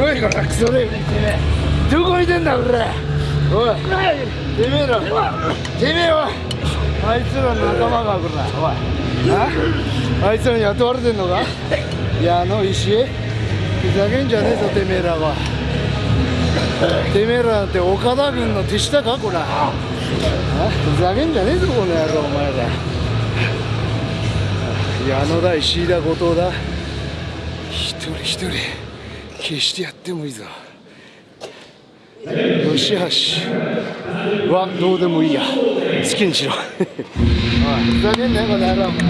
おいこらクソレどこいてんだこれおいてめえら。てめえはあいつらの仲間がこら。おいあ？いつらに雇われてんのか？矢野石ふざけんじゃねえぞてめえらは。てめえらなんて岡田軍の手下かこら。ふざけんじゃねえぞこの野郎お前ら。矢野だ石井だ後藤だ。一人一人。決してやってもいいぞ。吉橋はどうでもいいや。好きにしろ。おいふざけんなよこの野郎。お前